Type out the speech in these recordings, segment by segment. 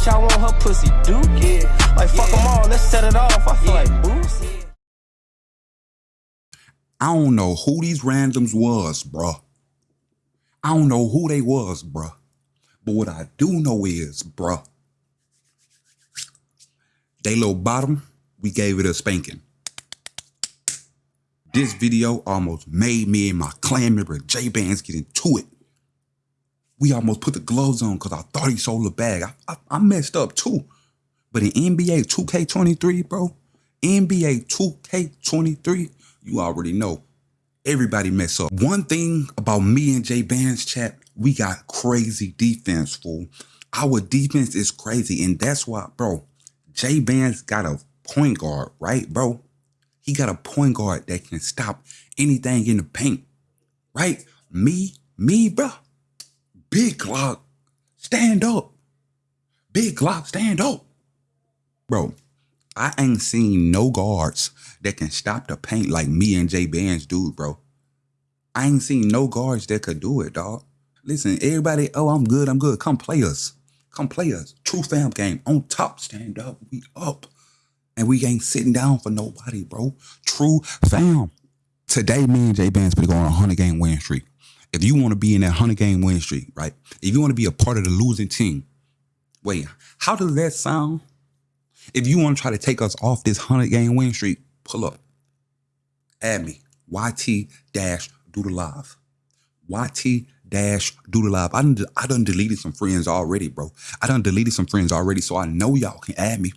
bitch, I want her pussy dookie. Like, fuck them all, let's set it off. I feel like Boosie. I don't know who these randoms was, bruh. I don't know who they was, bruh. But what I do know is, bruh, they little bottom, we gave it a spanking. This video almost made me and my clan member J Bands get into it. We almost put the gloves on because I thought he sold a bag. I, I, I messed up too. But in NBA 2K23, bro, NBA 2K23, you already know. Everybody mess up. One thing about me and Jay Bands chat, we got crazy defense, fool. Our defense is crazy. And that's why, bro, J Bands got a point guard, right, bro? He got a point guard that can stop anything in the paint, right? Me, me, bro. Big Glock, stand up. Big Glock, stand up. Bro, I ain't seen no guards that can stop the paint like me and Jay Bands do, bro. I ain't seen no guards that could do it, dog. Listen, everybody, oh, I'm good, I'm good. Come play us. Come play us. True fam gang. On top, stand up. We up. And we ain't sitting down for nobody, bro. True fam. Today, me and J Bands gonna on a 100 game win streak. If you want to be in that 100 game win streak, right? If you want to be a part of the losing team, wait, how does that sound? If you want to try to take us off this 100 game win streak, pull up. Add me. YT dash do the live. YT dash do the live. I done, I done deleted some friends already, bro. I done deleted some friends already, so I know y'all can add me.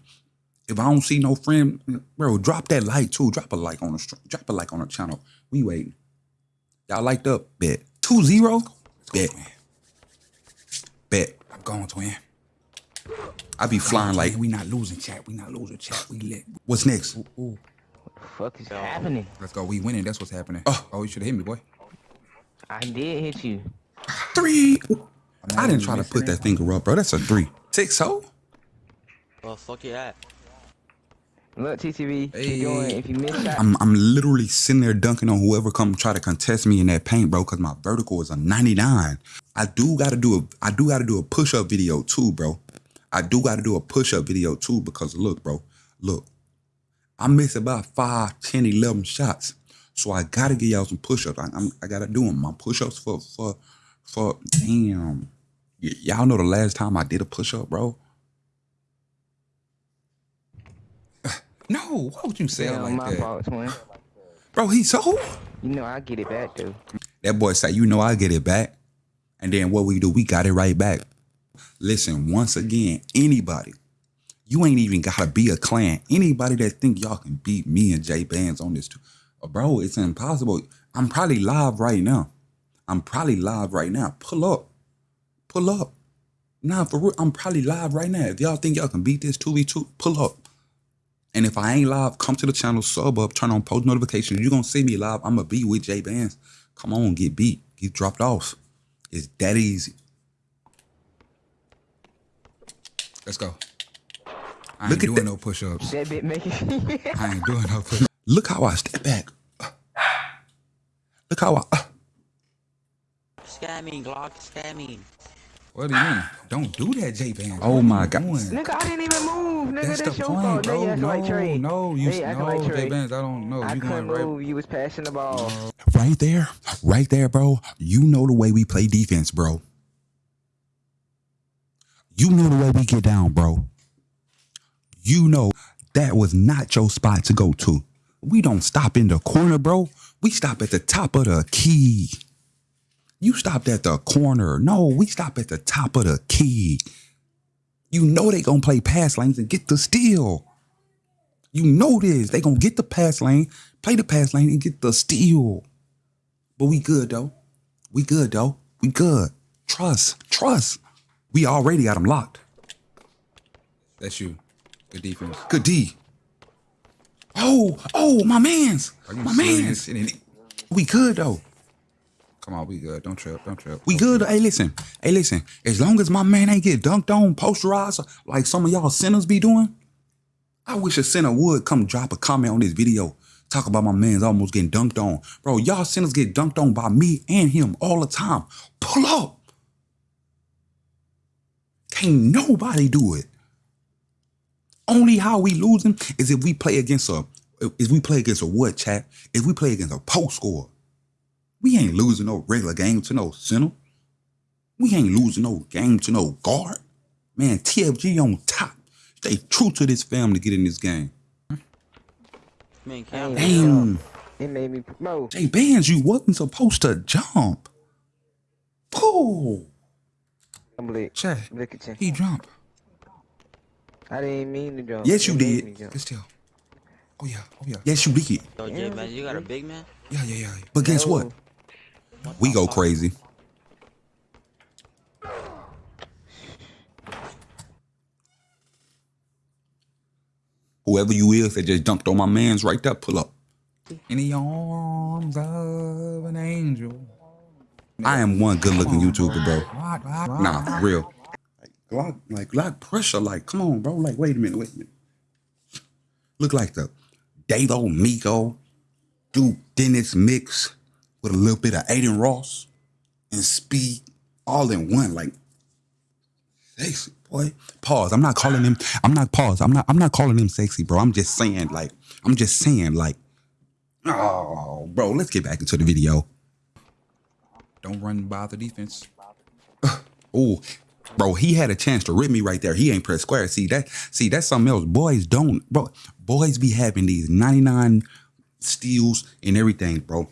If I don't see no friend, bro, drop that like too. Drop a like on the drop a like on the channel. We waiting. Y'all liked up, bet. Two zero? Bet. Bet. I'm going, twin. I be flying like we not losing chat. We not losing chat. We lit. What's next? Ooh, ooh. What the fuck is happening? Let's go. We winning. That's what's happening. Oh. oh you should have hit me, boy. I did hit you. Three. I didn't try to put that finger up, bro. That's a three. Six ho? Well, fuck you at. Look, TTV, Hey. keep going. If you miss that, I'm I'm literally sitting there dunking on whoever come try to contest me in that paint, bro, because my vertical is a 99. I do gotta do a I do gotta do a push-up video too, bro. I do gotta do a push-up video too, because look, bro, look. I missed about 5, 10, 11 shots. So I gotta give y'all some push-ups. I, I'm, I gotta do them. My push-ups for for for damn. Y- y'all know the last time I did a push-up, bro. No, why would you say it like my that? fault, twin. Bro, he so You know I get it back though. That boy said, you know I get it back. And then what we do, we got it right back. Listen, once again, anybody, you ain't even gotta be a clan. Anybody that think y'all can beat me and Jay Bands on this. Uh, bro, it's impossible. I'm probably live right now. I'm probably live right now. Pull up. Pull up. Nah, for real, I'm probably live right now. If y'all think y'all can beat this 2v2, pull up. And if I ain't live, come to the channel, sub up, turn on post notifications. You're gonna see me live. I'm gonna be with J Bands. Come on, get beat. Get dropped off. It's that easy. Let's go. I Look ain't at doing that. no push-ups. That bit make it. I ain't doing no push. Look how I step back. Look how I. Uh. Scamming, Glock, scamming. What do you mean? Don't do that, J Band. Oh my God. nigga, I didn't even move. Nigga, That's that's, the your point, fault. bro. Now you No, like Trey. no, you Now no, like J Trey. Bands. I don't know. I You couldn't going right? move. You was passing the ball. Right there, right there, bro. You know the way we play defense, bro. You know the way we get down, bro. You know that was not your spot to go to. We don't stop in the corner, bro. We stop at the top of the key. You stopped at the corner. No, we stop at the top of the key. You know they gonna play pass lanes and get the steal. You know this. They gonna get the pass lane, play the pass lane, and get the steal. But we good though. We good though. We good. Trust. Trust. We already got them locked. That's you. Good defense. Good D. Oh, oh, my man's. My serious? man's. We good though. Come on, we good. Don't trip. Don't trip. We good. Hey, listen. Hey, listen. As long as my man ain't get dunked on, posterized like some of y'all sinners be doing, I wish a sinner would come drop a comment on this video. Talk about my man's almost getting dunked on. Bro, y'all sinners get dunked on by me and him all the time. Pull up. Can't nobody do it. Only how we losing is if we play against a if we play against a what chat? If we play against a post score. We ain't losing no regular game to no center. We ain't losing no game to no guard. Man, TFG on top. Stay true to this family to get in this game. Man, Damn. can't It made me bro. Jay Bands, you wasn't supposed to jump. Pooh. I'm lit. Chat. Look at you. He jumped. I didn't mean to jump. Yes, you It did. me jump. Good still. Oh yeah. Oh yeah. Yes, you did. Yo, J man, you got a big man? Yeah, yeah, yeah. But guess No. what? We go crazy. Whoever you is that just dunked on my man's right there, pull up. In the arms of an angel. I am one good looking YouTuber, bro. Nah, for real. Like Glock, like Glock pressure, like, come on, bro. Like, wait a minute, wait a minute. Look like the Davo Miko, Duke Dennis mix with a little bit of Adin Ross and speed all in one. Like, sexy, boy. Pause. I'm not calling him, I'm not pause. I'm not I'm not calling him sexy, bro. I'm just saying, like, I'm just saying, like, oh, bro, let's get back into the video. Don't run by the defense. Oh, bro, he had a chance to rip me right there. He ain't press square. See that? See that's something else. Boys don't, bro. Boys be having these 99 steals and everything, bro.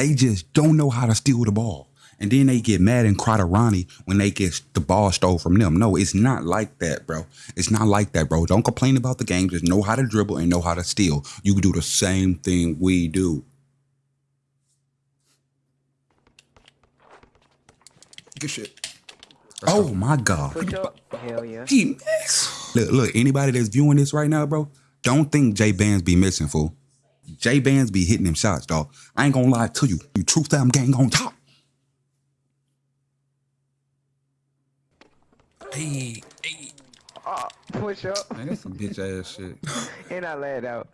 They just don't know how to steal the ball. And then they get mad and cry to Ronnie when they get the ball stole from them. No, it's not like that, bro. It's not like that, bro. Don't complain about the game. Just know how to dribble and know how to steal. You can do the same thing we do. Good shit. Oh my God. Hell yeah. He miss. Look, look, anybody that's viewing this right now, bro, don't think J Bands be missing, fool. J Bands be hitting them shots, dog. I ain't gonna lie to you. You Truth Fam gang on top. Hey, hey. Ah, push up. Man, that's some bitch ass shit. And I laid out.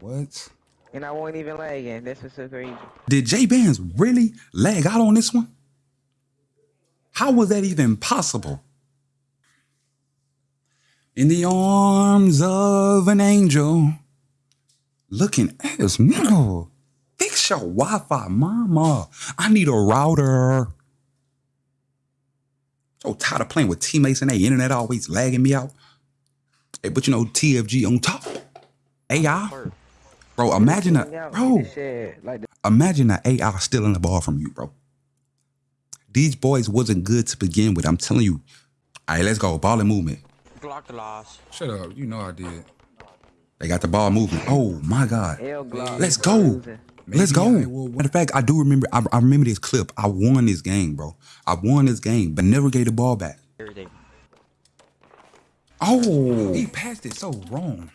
What? And I won't even lag again. This what's so crazy. Did J Bands really lag out on this one? How was that even possible? In the arms of an angel, looking at us, nigga. Fix your Wi-Fi, mama. I need a router. So tired of playing with teammates and their internet always lagging me out. Hey, but you know, TFG on top. AI. Hurt. Bro, imagine Hang a out, bro. get the shit, Like the Imagine the AI stealing the ball from you, bro. These boys wasn't good to begin with. I'm telling you. All right, let's go. Ball and movement. Glock the loss. Shut up. You know I did. They got the ball moving. Oh my God. Let's go. Losing. Let's go. I will- Matter of fact, I do remember. I, I remember this clip. I won this game, bro. I won this game, but never gave the ball back. Oh, He passed it so wrong.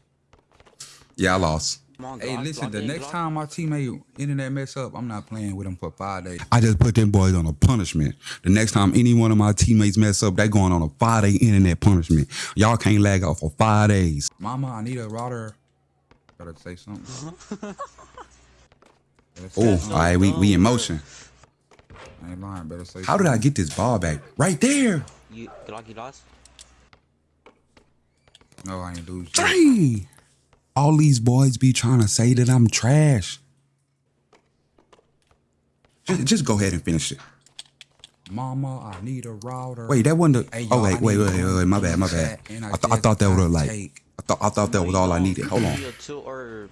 yeah, I lost. Come on, Hey, listen, the next time my teammate internet mess up, I'm not playing with him for five days. I just put them boys on a punishment. The next time any one of my teammates mess up, they going on a five day internet punishment. Y'all can't lag out for five days. Mama, I need a router. Better say something. Oh, all right, we we in motion. I ain't lying. Better say How did I get this ball back? Right there. You, Glock, you lost? No, I ain't lose. shit. Three. All these boys be trying to say that I'm trash. Just, just go ahead and finish it. Mama, I need a router. Wait, that wasn't the. Hey, oh y'all, wait, wait, wait, wait, wait. My bad, my bad. I I, th- I thought that got was like. I thought I thought that was all I needed. Hold on. You a two or...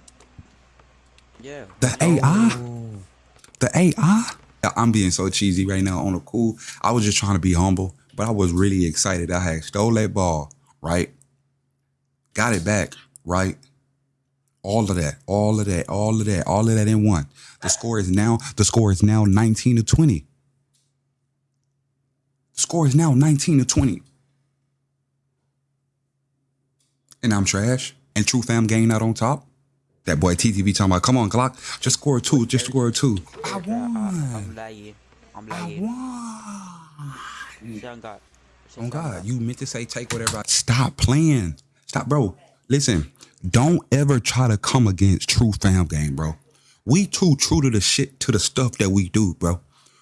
Yeah. The AI. The AI. I'm being so cheesy right now on the cool. I was just trying to be humble, but I was really excited. I had stole that ball, right? Got it back, right? All of that, all of that, all of that, all of that in one. The score is now the score is now 19 to 20. The score is now 19 to 20. And I'm trash. And True Fam gang out on top. That boy TTV talking about, come on, Glock, just score a two, just score a two. I I'm won. lying. I'm I lying. won. Say on God. Oh God, you meant to say take whatever. I- Stop playing. Stop, bro. Listen, don't ever try to come against True Fam Gang, bro. We too true to the shit, to the stuff that we do, bro.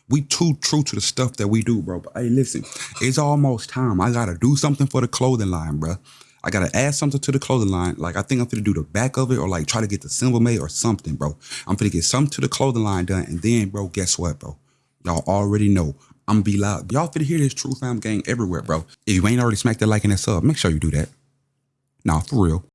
We too true to the stuff that we do, bro. But hey, listen, it's almost time. I gotta do something for the clothing line, bro. I gotta add something to the clothing line. Like I think I'm gonna do the back of it, or like try to get the symbol made or something, bro. I'm gonna get something to the clothing line done, and then, bro, guess what, bro? Y'all already know. I'm be loud. Y'all finna hear this True Fam gang everywhere, bro. If you ain't already smacked that like and that sub, make sure you do that. Nah, for real.